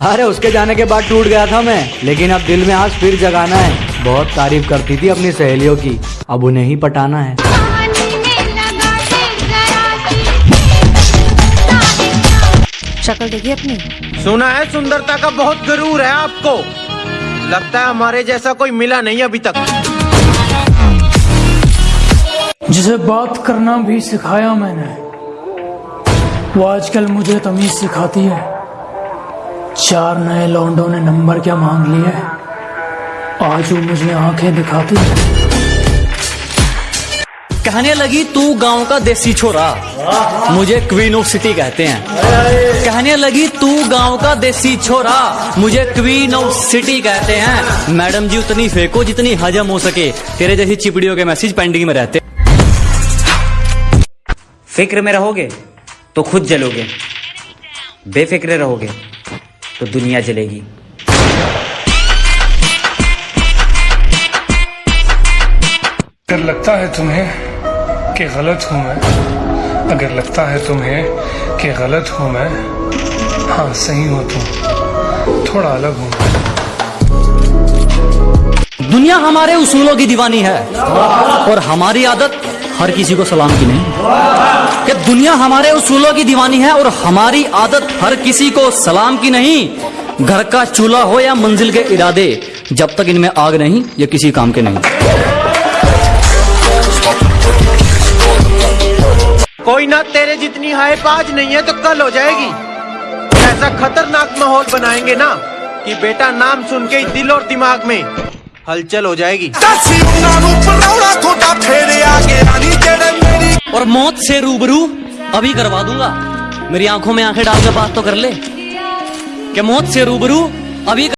अरे उसके जाने के बाद टूट गया था मैं। लेकिन अब दिल में आज फिर जगाना है। बहुत तारीफ़ करती थी अपनी सहेलियों की। अब उन्हें ही पटाना है। शक्ल देखी अपनी। सुना है सुंदरता का बहुत गरूर है आपको। लगता है हमारे जैसा कोई मिला नहीं अभी तक। जिसे बात करना भी सिखाया मैंने वो आजकल मुझे तमीज सिखाती है। चार नए लौंडों ने नंबर क्या मांग लिया है आज वो मुझे आँखें दिखाती कहने लगी तू गाँव का देसी छोरा। मुझे क्वीन ऑफ़ सिटी कहते हैं। कहने लगी तू गाँव का देसी छोरा। मुझे क्वीन ऑफ़ सिटी कहते हैं। मैडम जी उतनी फेंको जितनी हजम हो सके। तेरे जैसी चिपड़ियों के मैसेज पेंडिंग में रहते। फ़िक्र में रहोगे तो खुद जलोगे। बेफिक्र रहोगे। तो दुनिया जलेगी। अगर लगता है तुम्हें कि गलत हूँ मैं अगर लगता है तुम्हें कि गलत हूँ मैं हाँ सही हो तुम थोड़ा अलग हूँ दुनिया हमारे उसूलों की दीवानी है और हमारी आदत हर किसी को सलाम की नहीं। कि दुनिया हमारे उसूलों की दीवानी है और हमारी आदत हर किसी को सलाम की नहीं। घर का चूल्हा हो या मंजिल के इरादे, जब तक इनमें आग नहीं ये किसी काम के नहीं। कोई ना तेरे जितनी हाइप आज नहीं है तो कल हो जाएगी। ऐसा खतरनाक माहौल बनाएँगे ना कि बेटा नाम सुन के दिल और दिमाग में हलचल हो जाएगी। और मौत से रूबरू अभी करवा दूँगा। मेरी आँखों में आँखें डाल के बात तो कर ले। कि मौत से रूबरू अभी कर...